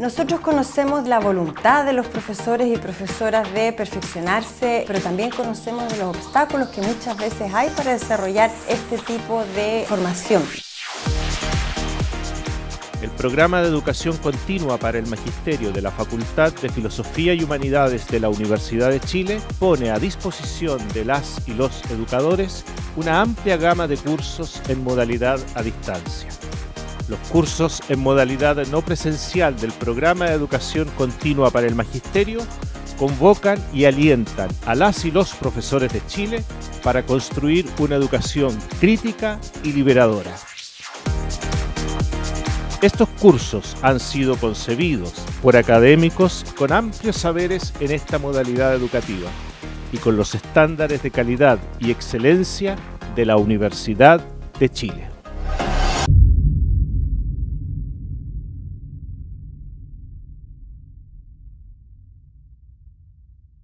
Nosotros conocemos la voluntad de los profesores y profesoras de perfeccionarse, pero también conocemos los obstáculos que muchas veces hay para desarrollar este tipo de formación. El programa de educación continua para el Magisterio de la Facultad de Filosofía y Humanidades de la Universidad de Chile pone a disposición de las y los educadores una amplia gama de cursos en modalidad a distancia. Los cursos en modalidad no presencial del programa de educación continua para el magisterio convocan y alientan a las y los profesores de Chile para construir una educación crítica y liberadora. Estos cursos han sido concebidos por académicos con amplios saberes en esta modalidad educativa y con los estándares de calidad y excelencia de la Universidad de Chile.